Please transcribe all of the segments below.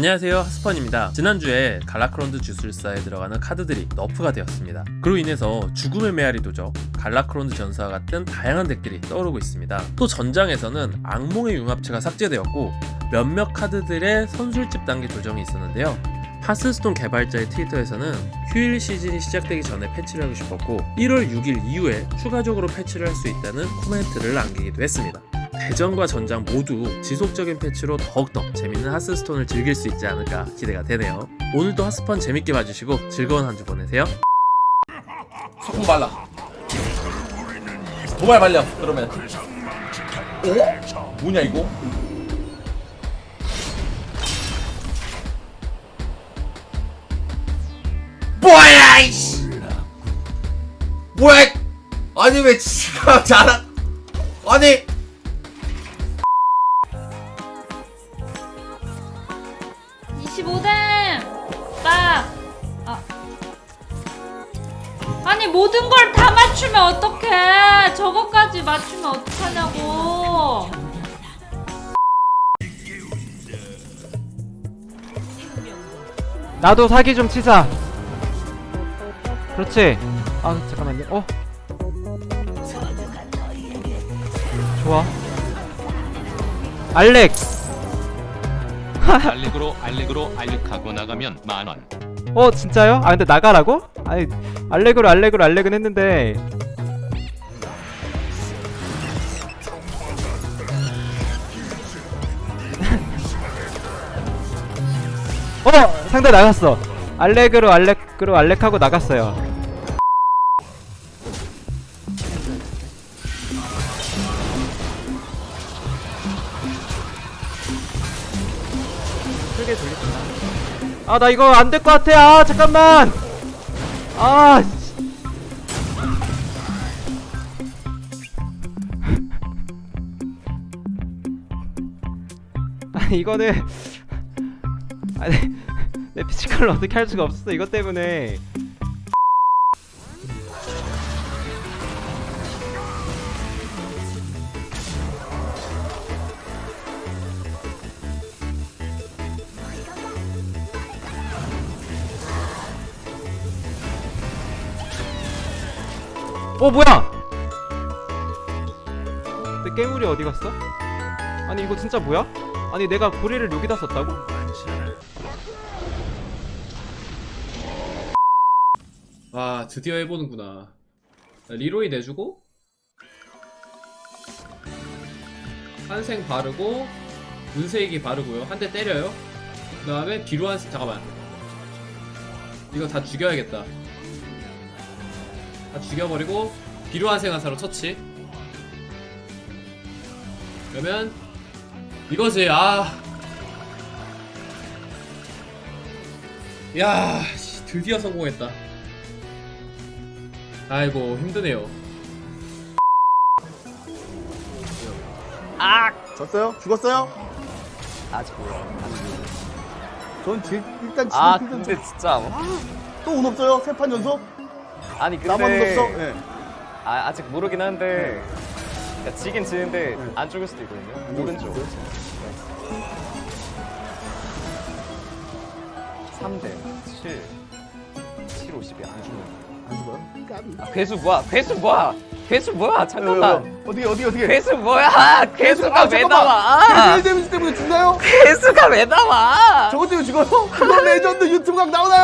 안녕하세요 하스펀입니다. 지난주에 갈라크론드 주술사에 들어가는 카드들이 nerf가 되었습니다. 그로 인해서 죽음의 메아리 도적 갈라크론드 전사와 같은 다양한 deck들이 떠오르고 있습니다. 또 전장에서는 악몽의 융합체가 삭제되었고 몇몇 카드들의 선술집 단계 조정이 있었는데요. 하스스톤 개발자의 트위터에서는 휴일 시즌이 시작되기 전에 패치를 하고 싶었고 1월 6일 이후에 추가적으로 패치를 할 수 있다는 코멘트를 남기기도 했습니다 대전과 전장 모두 지속적인 패치로 더욱더 재밌는 하스스톤을 즐길 수 있지 않을까 기대가 되네요. 오늘도 하스펀 재밌게 봐주시고 즐거운 한 주 보내세요. 소금 발라 도발 발려 그러면 어? 뭐냐 이거? 뭐야 이씨 뭐야 아니 왜 지가 잘하 아니 아니, 모든 걸 다 맞추면 어떡해! 저거까지 맞추면 어떡하냐고! 나도 사기 좀 치자. 그렇지. 아 잠깐만요. 어. 좋아. 알렉. 알렉으로 알렉으로 알렉하고 나가면 만원 어 진짜요? 아 근데 나가라고? 아니 알렉으로 알렉으로 알렉은 했는데. 어 상대 나갔어. 알렉으로 알렉으로 알렉하고 나갔어요. 크게 돌리구나. 아, 나 이거 안 될 것 같아. 아, 잠깐만. 아, 이거는. 아니, 내 피지컬을 어떻게 할 수가 없었어. 이것 때문에. 어, 뭐야? 내 깨물이 어디 갔어? 아니, 이거 진짜 뭐야? 아니, 내가 고리를 여기다 썼다고? 아 드디어 해보는구나 리로이 내주고 환생 바르고 눈세기 바르고요 한 대 때려요 그 다음에 비루한 잠깐만 이거 다 죽여야겠다 다 죽여버리고 비루한 생화사로 처치 그러면 이거지 아 야, 씨, 드디어 성공했다. 아이고 힘드네요. 졌어요? 죽었어요? 아직 몰라. 전 지, 일단 지금 아 근데 진짜 또운 없어요? 세 판 연속? 아니 근데 나만 운 없어? 네. 아, 아직 모르긴 한데 그러니까 지긴 지는데 네. 안 죽을 수도 있거든요 오른쪽 3대 7 7 50이 안 죽는 안 죽어요? 까비. 아, 괴수 뭐야 괴수 뭐야 괴수 뭐야 잠깐만 어떻게 어떻게 어떻게? 괴수 뭐야 괴수가 왜 나와 개별 데미지 때문에 죽나요? 괴수가 왜 나와 저것 때문에 죽어요? 그런 레전드 유튜브 각 나오나요?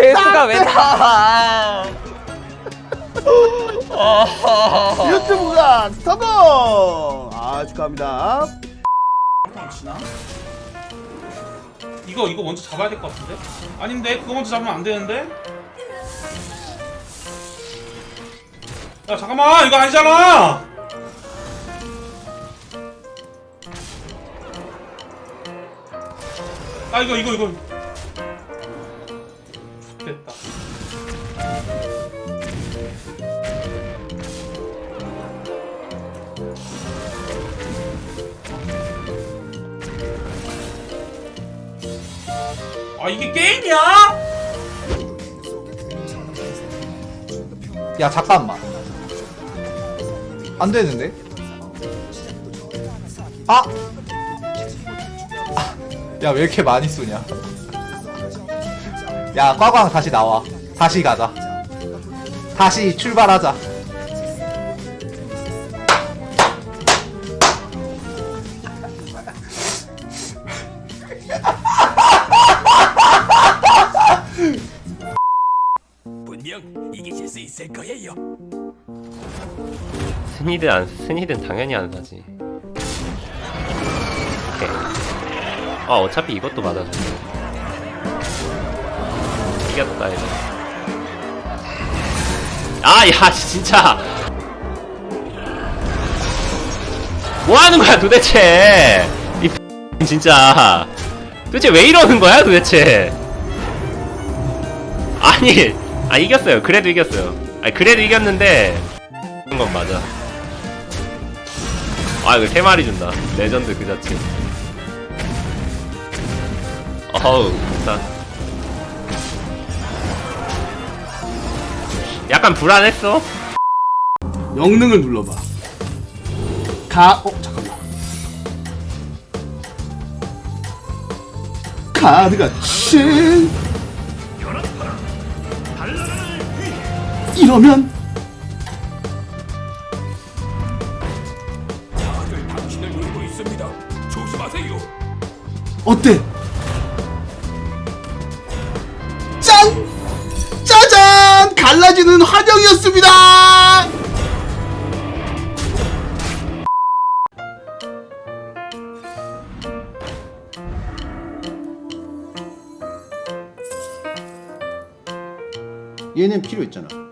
괴수가 왜 나와 유튜브 각 스타고! 아 축하합니다. 이거 이거 먼저 잡아야 될 것 같은데? 아닌데 그거 먼저 잡으면 안 되는데? 야 잠깐만 이거 아니잖아! 아 이거 이거 이거 아 이게 게임이야? 야 잠깐만 안 되는데? 아! 아! 야왜 이렇게 많이 쏘냐 야 꽈광 다시 나와 다시 가자 다시 출발하자 스니드 안 스니드는 당연히 안 사지. 오케이. 아 어차피 이것도 맞아줘. 이겼다 이거. 아야 진짜. 뭐 하는 거야 도대체? 이 진짜. 도대체 왜 이러는 거야 도대체? 아니, 아 이겼어요. 그래도 이겼어요. 아니 그래도 이겼는데 그런 건 맞아. 아 이거 세 마리 준다. 레전드 그 자체. 어우 좋다. 약간 불안했어. 영능을 눌러봐. 가, 어, 잠깐만. 카드가 7. 이러면 어때? 짠! 짜잔! 갈라지는 환영이었습니다! 얘는 필요 있잖아.